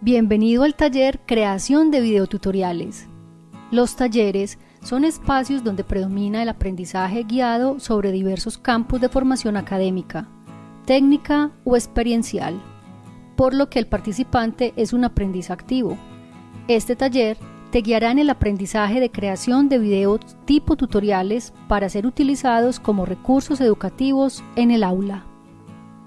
Bienvenido al taller Creación de Videotutoriales. Los talleres son espacios donde predomina el aprendizaje guiado sobre diversos campos de formación académica, técnica o experiencial, por lo que el participante es un aprendiz activo. Este taller te guiará en el aprendizaje de creación de videos tipo tutoriales para ser utilizados como recursos educativos en el aula.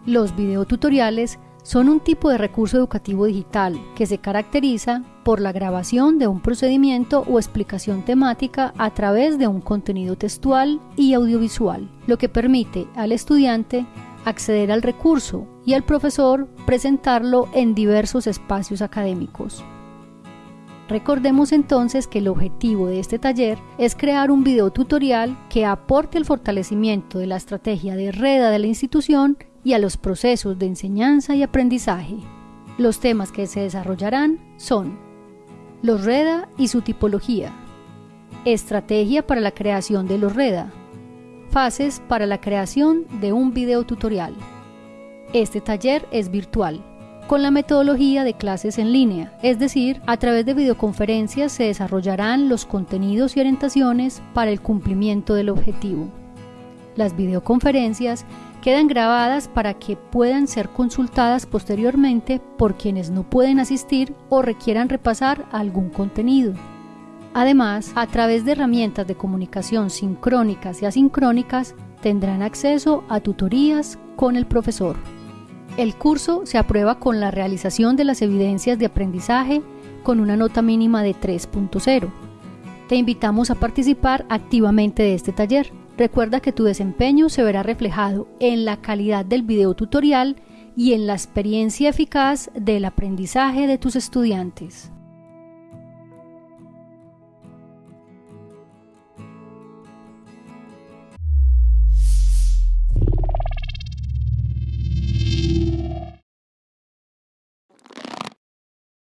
Los videotutoriales son un tipo de recurso educativo digital que se caracteriza por la grabación de un procedimiento o explicación temática a través de un contenido textual y audiovisual, lo que permite al estudiante acceder al recurso y al profesor presentarlo en diversos espacios académicos. Recordemos entonces que el objetivo de este taller es crear un video tutorial que aporte el fortalecimiento de la estrategia de REDA de la institución y a los procesos de enseñanza y aprendizaje. Los temas que se desarrollarán son los REDA y su tipología, estrategia para la creación de los REDA, fases para la creación de un video tutorial. Este taller es virtual, con la metodología de clases en línea, es decir, a través de videoconferencias se desarrollarán los contenidos y orientaciones para el cumplimiento del objetivo. Las videoconferencias quedan grabadas para que puedan ser consultadas posteriormente por quienes no pueden asistir o requieran repasar algún contenido. Además, a través de herramientas de comunicación sincrónicas y asincrónicas, tendrán acceso a tutorías con el profesor. El curso se aprueba con la realización de las evidencias de aprendizaje con una nota mínima de 3.0. Te invitamos a participar activamente de este taller. Recuerda que tu desempeño se verá reflejado en la calidad del video tutorial y en la experiencia eficaz del aprendizaje de tus estudiantes.